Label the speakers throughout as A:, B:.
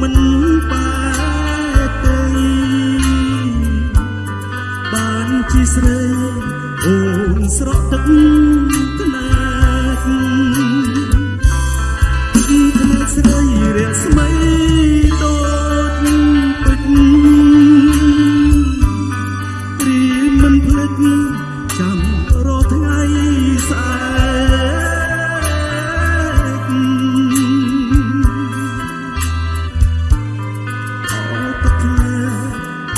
A: មិនបែកទេបានជាស្រីអូនស្រក់ទឹកថ្នាតថ្នាតស្រីរស្មីដូចពេជ្ររៀនមិនភ្លេចចាំរាល់ថ្ងៃស្អាត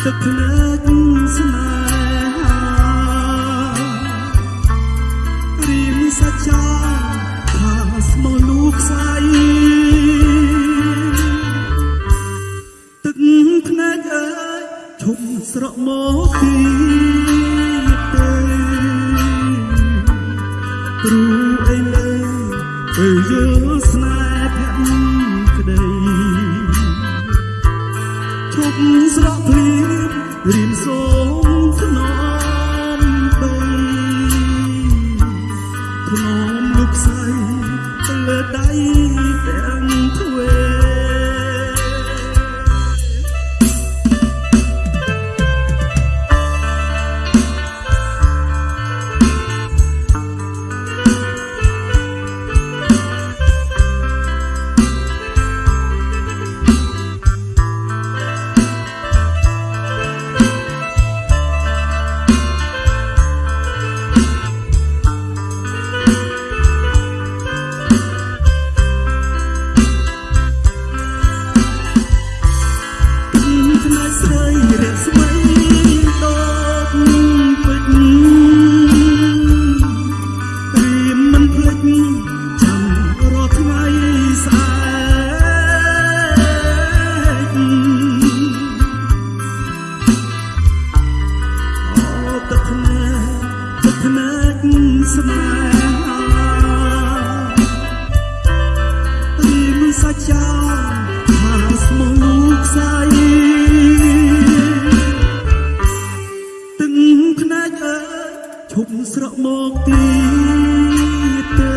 A: ទឹកភ្លើងស្នេហារីមសច្ចាថាស្មោះលូខ្សែទឹកភ្នែកអើយឈុំស្រក់មកពីទេព្រោះអីលើពេលយើង ឈប់ស្រកភ្លៀងរៀនសូមថ្នម ស្នេហាព្រៀមសាច់ចោលថាស្មោះលោកស្អីទឹកភ្នែកអើយឈប់ស្រកមកទៀតទៅ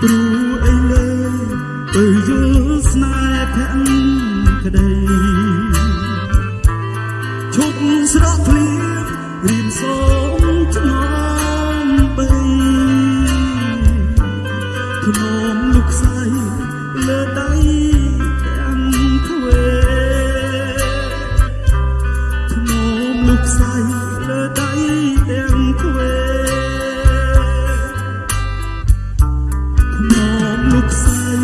A: ព្រោះអីលើទៅយល់ស្នេហ៍ភក្តីឈប់ស្រកភ្លៀង រៀនសូមថ្នមបីថ្នមលោកស្រីលើដៃទាំងទ្វេថ្នមលោកស្រីលើដៃទាំងទ្វេថ្នមលោកស្រី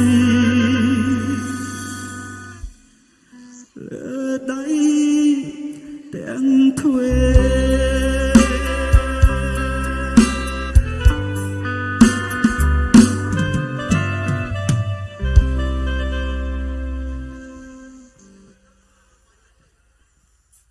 A: លើដៃទាំងទ្វេ